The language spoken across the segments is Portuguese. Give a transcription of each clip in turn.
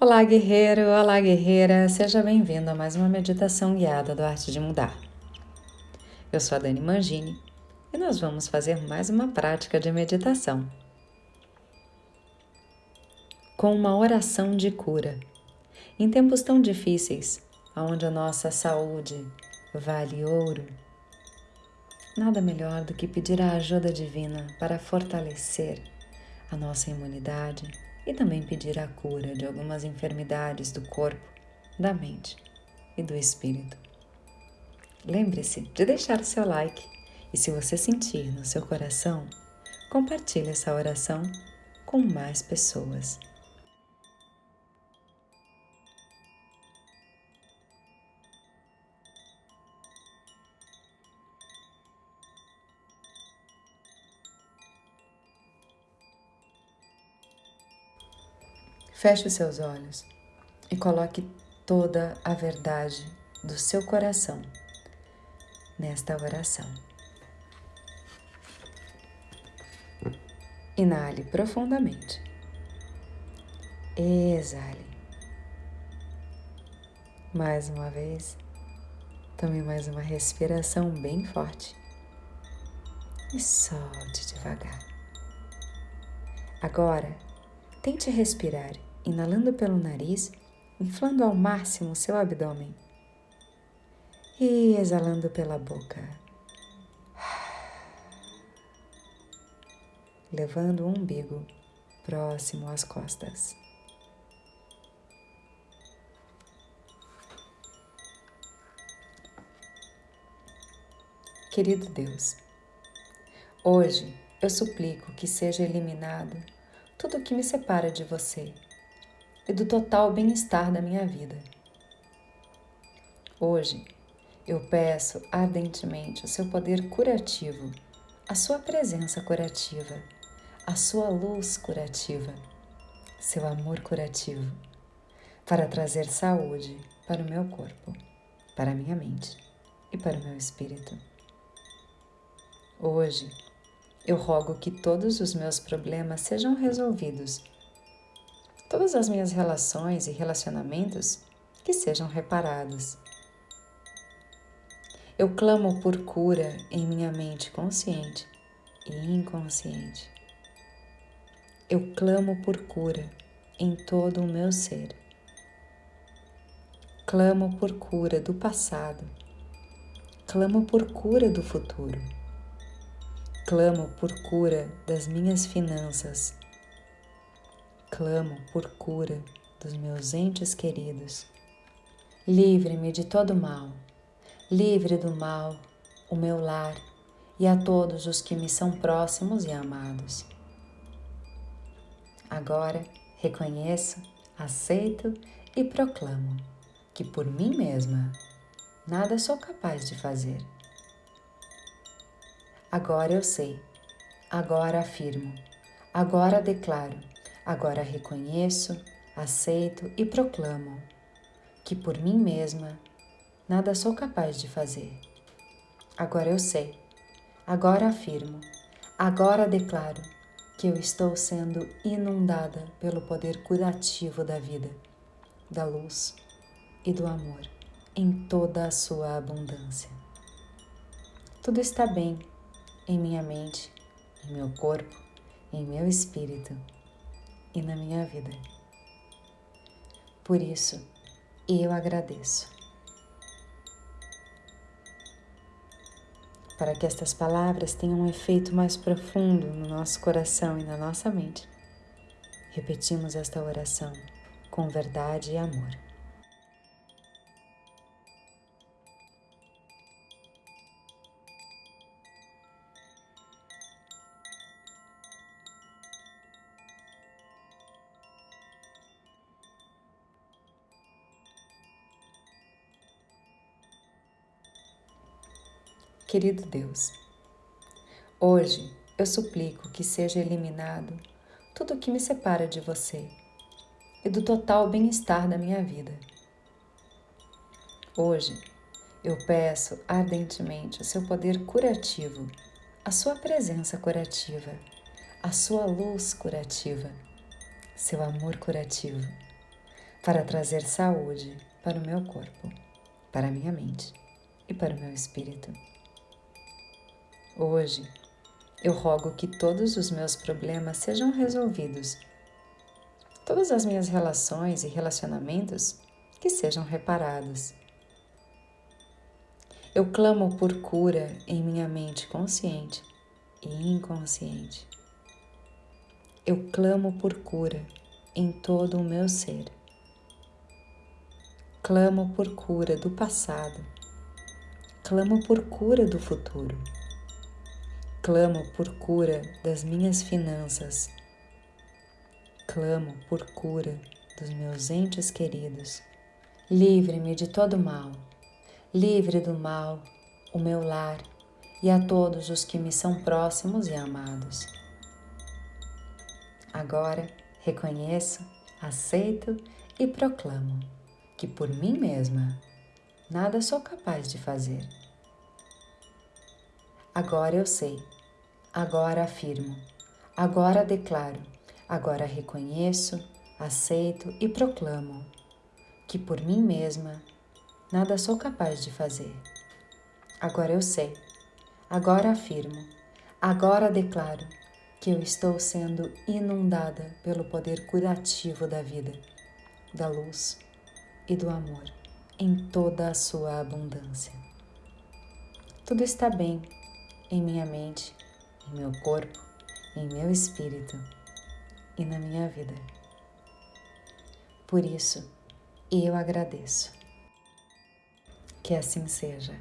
Olá, guerreiro! Olá, guerreira! Seja bem-vindo a mais uma meditação guiada do Arte de Mudar. Eu sou a Dani Mangini e nós vamos fazer mais uma prática de meditação com uma oração de cura. Em tempos tão difíceis, onde a nossa saúde vale ouro, nada melhor do que pedir a ajuda divina para fortalecer a nossa imunidade e também pedir a cura de algumas enfermidades do corpo, da mente e do espírito. Lembre-se de deixar o seu like e, se você sentir no seu coração, compartilhe essa oração com mais pessoas. Feche os seus olhos e coloque toda a verdade do seu coração nesta oração. Inale profundamente. Exale. Mais uma vez. Tome mais uma respiração bem forte. E solte devagar. Agora, tente respirar inalando pelo nariz, inflando ao máximo seu abdômen e exalando pela boca, levando o umbigo próximo às costas. Querido Deus, hoje eu suplico que seja eliminado tudo o que me separa de você e do total bem-estar da minha vida. Hoje, eu peço ardentemente o seu poder curativo, a sua presença curativa, a sua luz curativa, seu amor curativo, para trazer saúde para o meu corpo, para a minha mente e para o meu espírito. Hoje, eu rogo que todos os meus problemas sejam resolvidos todas as minhas relações e relacionamentos que sejam reparados. Eu clamo por cura em minha mente consciente e inconsciente. Eu clamo por cura em todo o meu ser. Clamo por cura do passado. Clamo por cura do futuro. Clamo por cura das minhas finanças clamo por cura dos meus entes queridos. Livre-me de todo mal, livre do mal o meu lar e a todos os que me são próximos e amados. Agora reconheço, aceito e proclamo que por mim mesma nada sou capaz de fazer. Agora eu sei, agora afirmo, agora declaro Agora reconheço, aceito e proclamo que por mim mesma nada sou capaz de fazer. Agora eu sei, agora afirmo, agora declaro que eu estou sendo inundada pelo poder curativo da vida, da luz e do amor em toda a sua abundância. Tudo está bem em minha mente, em meu corpo, em meu espírito e na minha vida. Por isso, eu agradeço. Para que estas palavras tenham um efeito mais profundo no nosso coração e na nossa mente, repetimos esta oração com verdade e amor. Querido Deus, hoje eu suplico que seja eliminado tudo o que me separa de você e do total bem-estar da minha vida. Hoje eu peço ardentemente o seu poder curativo, a sua presença curativa, a sua luz curativa, seu amor curativo, para trazer saúde para o meu corpo, para a minha mente e para o meu espírito. Hoje, eu rogo que todos os meus problemas sejam resolvidos, todas as minhas relações e relacionamentos que sejam reparados. Eu clamo por cura em minha mente consciente e inconsciente. Eu clamo por cura em todo o meu ser. Clamo por cura do passado. Clamo por cura do futuro. Clamo por cura das minhas finanças. Clamo por cura dos meus entes queridos. Livre-me de todo mal. Livre do mal o meu lar e a todos os que me são próximos e amados. Agora reconheço, aceito e proclamo que por mim mesma nada sou capaz de fazer. Agora eu sei Agora afirmo, agora declaro, agora reconheço, aceito e proclamo que por mim mesma nada sou capaz de fazer. Agora eu sei, agora afirmo, agora declaro que eu estou sendo inundada pelo poder curativo da vida, da luz e do amor em toda a sua abundância. Tudo está bem em minha mente em meu corpo, em meu espírito e na minha vida. Por isso, eu agradeço. Que assim seja.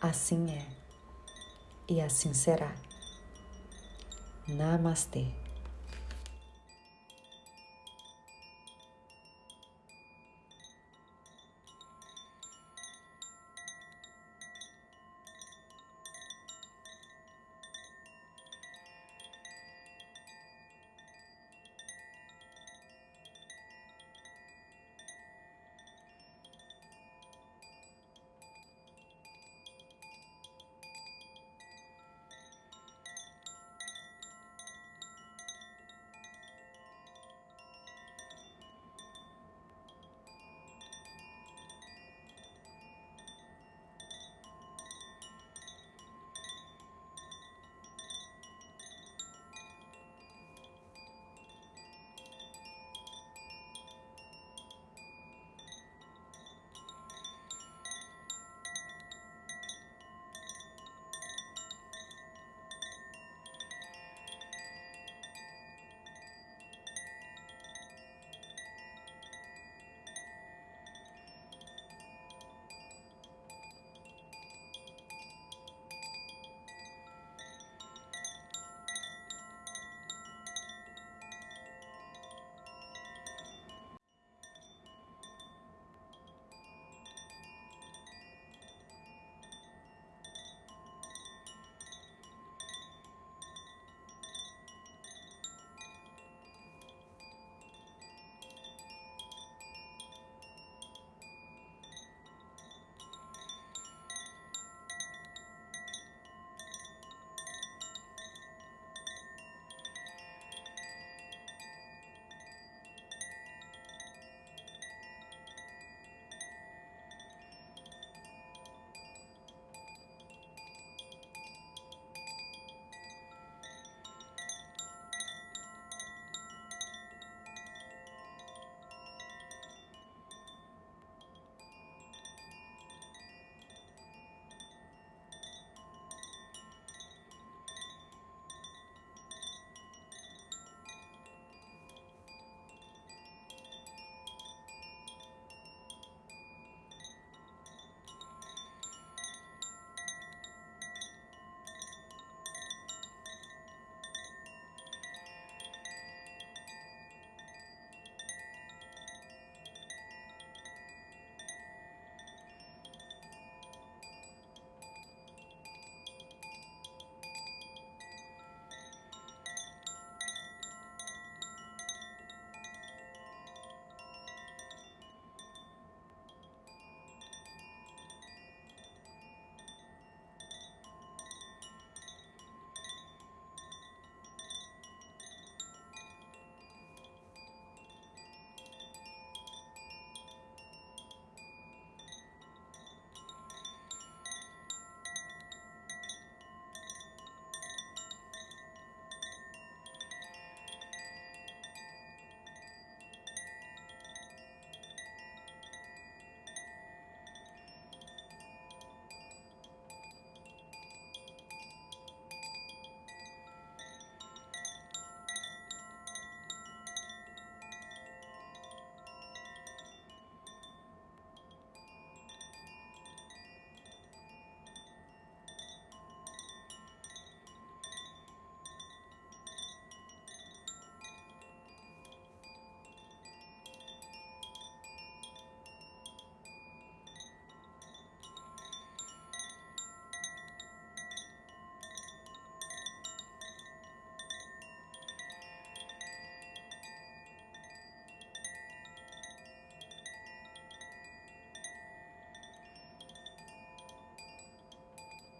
Assim é e assim será. Namastê.